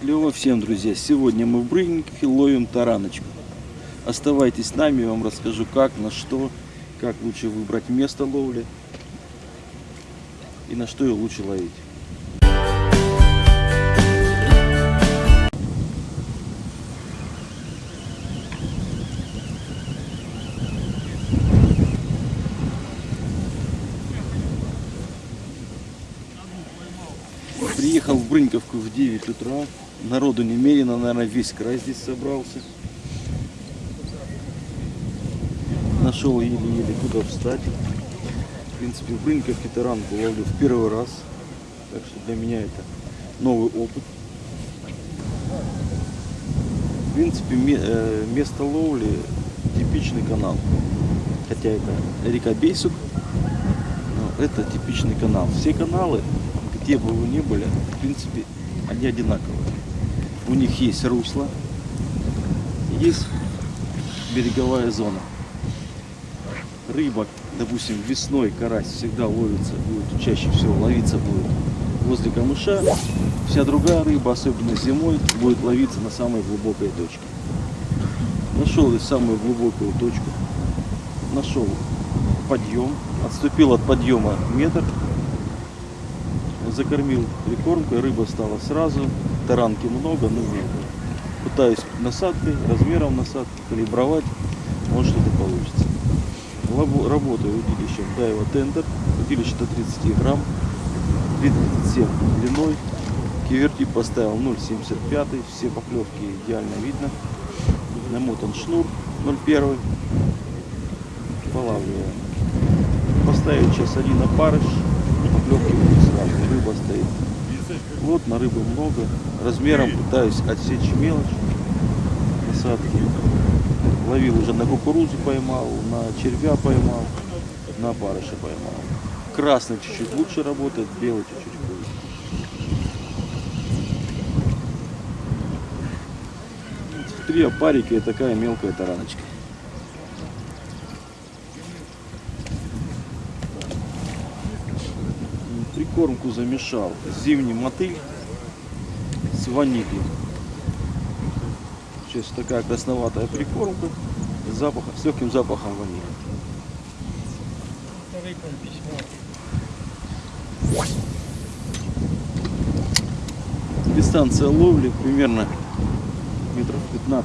Клево всем, друзья! Сегодня мы в Брыннике ловим тараночку. Оставайтесь с нами, я вам расскажу как, на что, как лучше выбрать место ловли и на что ее лучше ловить. Приехал в Брыньковку в 9 утра. Народу немерено, наверное, весь край здесь собрался. Нашел еле-еле куда встать. В принципе, в Брыньковке таранку ловлю в первый раз. Так что для меня это новый опыт. В принципе, э, место ловли типичный канал. Хотя это река Бейсук, но это типичный канал. Все каналы, где бы вы ни были, в принципе, они одинаковые. У них есть русло, есть береговая зона. Рыба, допустим, весной карась всегда ловится, будет чаще всего ловиться будет возле камыша. Вся другая рыба, особенно зимой, будет ловиться на самой глубокой точке. Нашел я самую глубокую точку. Нашел подъем. Отступил от подъема метр. Закормил прикормкой. Рыба стала сразу. Таранки много, но мелко. Пытаюсь насадкой, размером насадки калибровать. Может что-то получится. Лабо- Работаю удилищем Дайва Тендер. Удилище до 30 грамм. 3,37 длиной. Кивертип поставил 0,75. Все поклевки идеально видно. Намотан шнур 0,1. Полавливаем. Поставить сейчас один опарыш. Поклевки будут сразу. Рыба стоит. Вот на рыбы много. Размером пытаюсь отсечь мелочь. Насадки. Ловил уже на кукурузу поймал, на червя поймал, на опарыша поймал. Красный чуть-чуть лучше работает, белый чуть-чуть хуже. Три опарика и такая мелкая тараночка. Прикормку замешал. Зимний мотыль с ванилью. Сейчас такая красноватая прикормка с, запахом, с легким запахом ванили. Дистанция ловли примерно метров 15-16.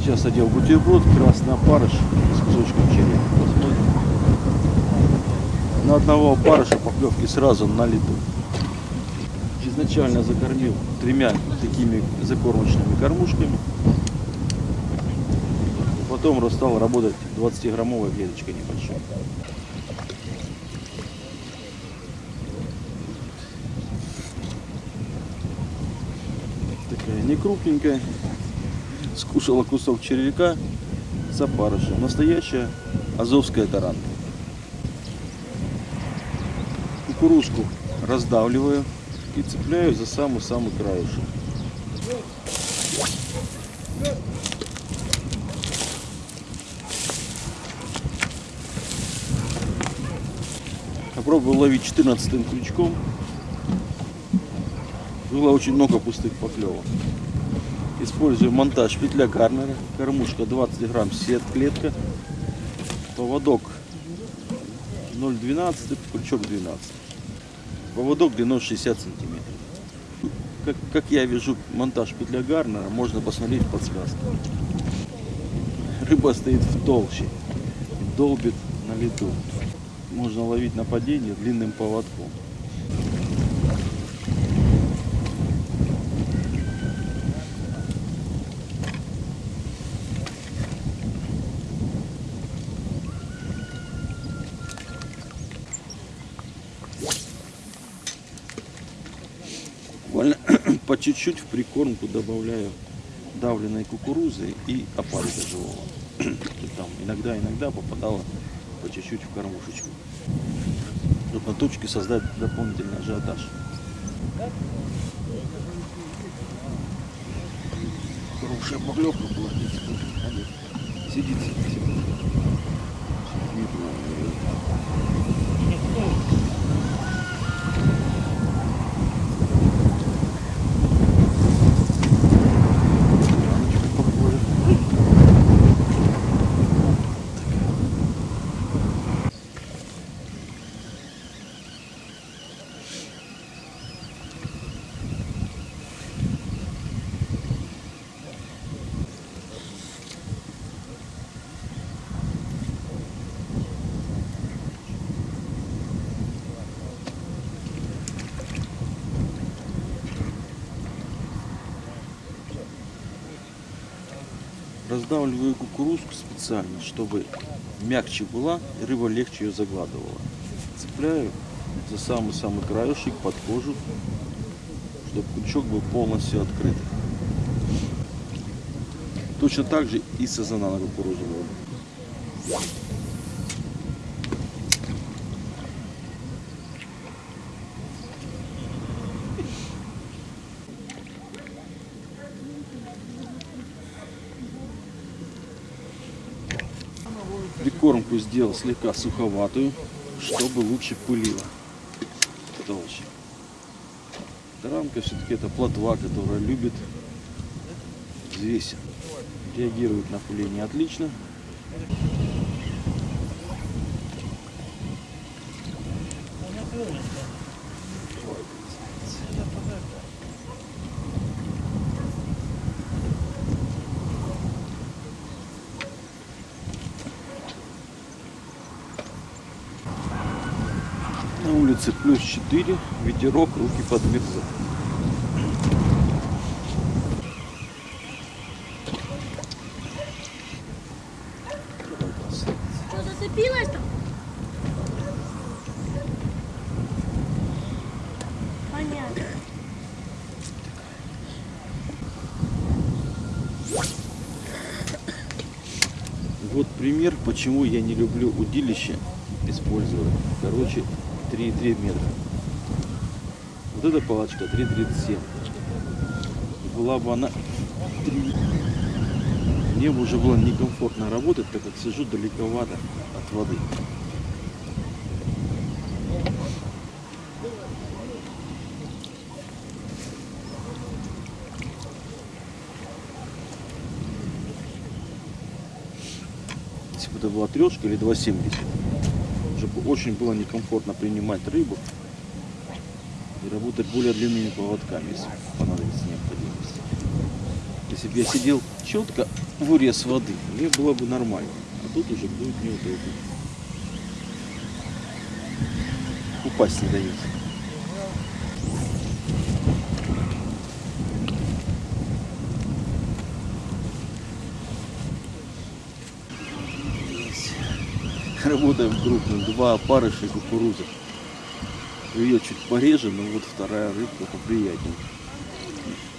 Сейчас одел бутерброд, красный опарыш с кусочком черепа. На одного опарыша поклевки сразу на лету. Изначально закормил тремя такими закормочными кормушками. Потом стал работать 20-граммовой клеточкой небольшой. Такая не крупненькая. Скушала кусок червяка с опарышем. Настоящая азовская таранка. Кукурузку раздавливаю и цепляю за самый-самый краешек. Попробую ловить 14 крючком. Было очень много пустых поклевок. Использую монтаж петля Гарнера. Кормушка 20 грамм сет клетка. Поводок 0,12, крючок 12. Поводок длиной 60 сантиметров. Как, как я вижу монтаж петля Гарнера, можно посмотреть в. Рыба стоит в толще, долбит на лету. Можно ловить на падение длинным поводком. По чуть-чуть в прикормку добавляю давленной кукурузы и опарика живого. Там иногда-иногда попадало по чуть-чуть в кормушечку. Чтобы на точке создать дополнительный ажиотаж. Хорошая поклевка была. Сидит, сидит. Видно. Раздавливаю кукурузку специально, чтобы мягче была и рыба легче ее загладывала. Цепляю за самый-самый краешек под кожу, чтобы крючок был полностью открыт. Точно так же и сазана на кукурузу Прикормку сделал слегка суховатую, чтобы лучше пылила толще. Таранка все-таки это плотва, которая любит взвесь. Реагирует на пыление отлично. На улице плюс 4, ветерок, руки подмерзают. Что, зацепилась там? Понятно. Вот пример, почему я не люблю удилище использовать. Короче, 3,3 метра. Вот эта палочка 3,37. Была бы она 3. Мне бы уже было некомфортно работать, так как сижу далековато от воды. Если бы это была трешка или 2,70, уже бы очень было некомфортно принимать рыбу и работать более длинными поводками, если понадобится необходимость. Если бы я сидел четко в урез воды, мне было бы нормально. А тут уже будет неудобно. Упасть не дает. Работаем крупным. Два опарыша и кукуруза. Ее чуть пореже, но вот вторая рыбка поприятнее.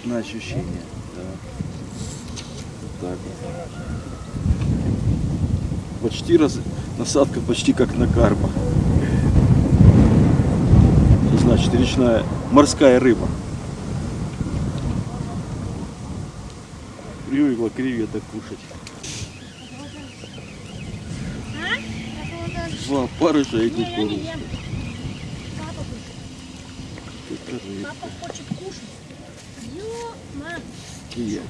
На ощущение. Да. Вот так вот. Почти раз... Насадка почти как на карпа. Значит речная морская рыба. Привыкла креветок кушать. А? Это вот Два опарыша и кукуруза. ем. Папа хочет. Кушать. Ё-ма. И я.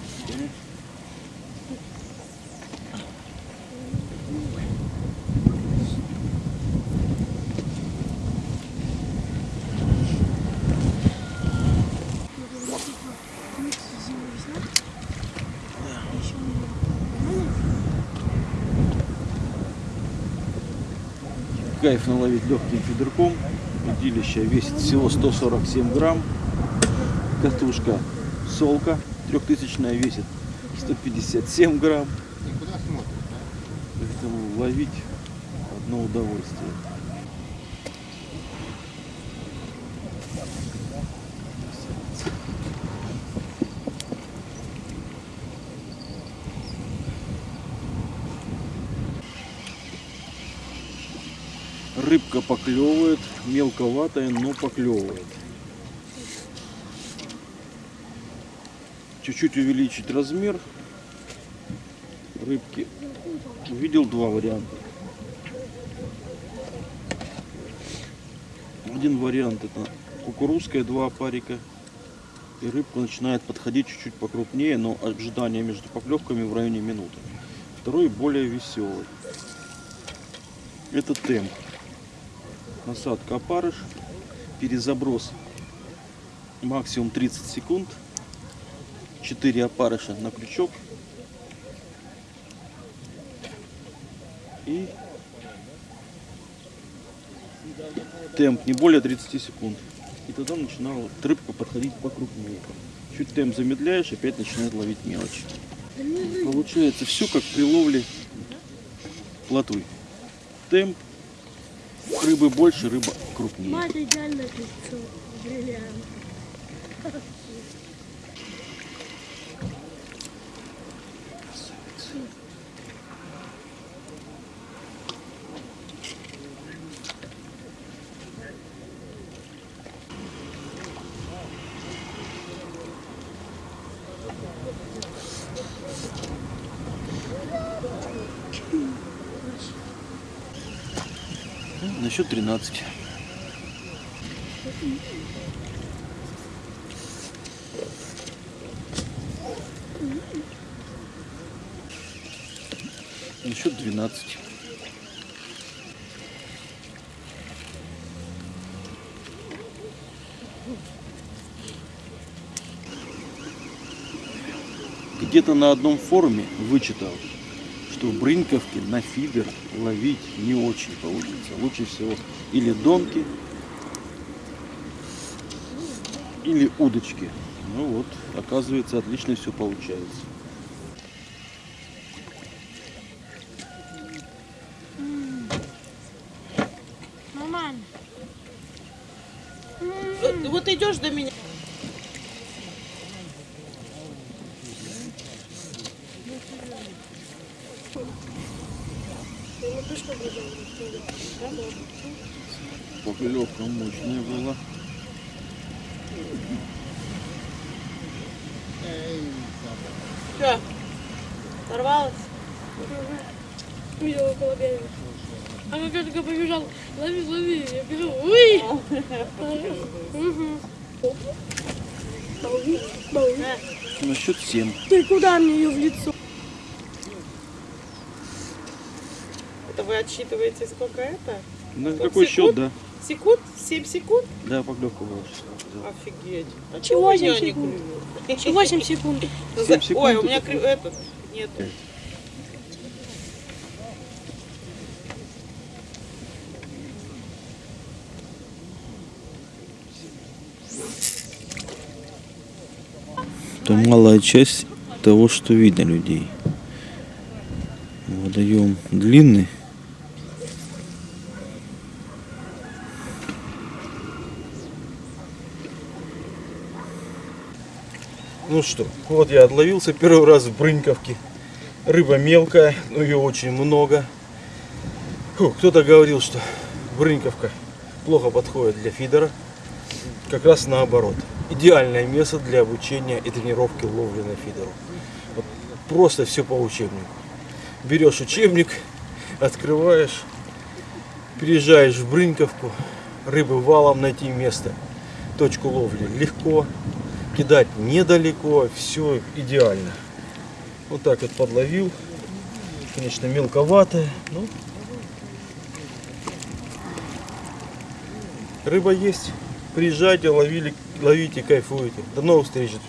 Кайф наловить легким фидерком. Удилище весит всего 147 грамм. Катушка солка трехтысячная весит 157 грамм. Поэтому ловить одно удовольствие. Рыбка поклевывает, мелковатая, но поклевывает. Чуть-чуть увеличить размер рыбки. Увидел два варианта. Один вариант это кукурузская, два опарика. И рыбка начинает подходить чуть-чуть покрупнее, но ожидание между поклевками в районе минуты. Второй более веселый. Это темп. Насадка опарыш. Перезаброс максимум 30 секунд. 4 опарыша на крючок. И темп не более 30 секунд. И тогда начинала рыбка подходить покрупнее. Чуть темп замедляешь, опять начинает ловить мелочь. Получается все как при ловле плотвы. Темп, рыбы больше, рыба крупнее. Мать идеальное пиццу. Бриллиант. На счет 13. На счет 12. Где-то на одном форуме вычитал, что в Брыньковке на фидер ловить не очень получится. Лучше всего или донки, или удочки. Ну вот, оказывается, отлично все получается. Вот идешь до меня. Поклевка мощная была. Что? Сорвалась? Видел около берега. А как я только побежал, лови, лови. Я бежу, долги. На счет 7. Ты куда мне ее в лицо? Это вы отсчитываете сколько это? На Вот какой счет, да? Секунд? 7 секунд? Да, поклевка была. Офигеть. А Чего чего я 7 не секунд? клюю? 8 секунд. Ну, Семь за- секунд Ой, у меня крю- этот нет. Это малая часть того, что видно людей. Водоем длинный. Ну что, вот я отловился первый раз в Брыньковке. Рыба мелкая, но ее очень много. Кто-то говорил, что Брыньковка плохо подходит для фидера. Как раз наоборот. Идеальное место для обучения и тренировки ловли на фидеру. Вот просто все по учебнику. Берешь учебник, открываешь, приезжаешь в Брыньковку, рыбы валом найти место, точку ловли легко, кидать недалеко, все идеально. Вот так вот подловил. Конечно, мелковатая, но рыба есть. Приезжайте, ловили, ловите, кайфуете. До новых встреч, друзья.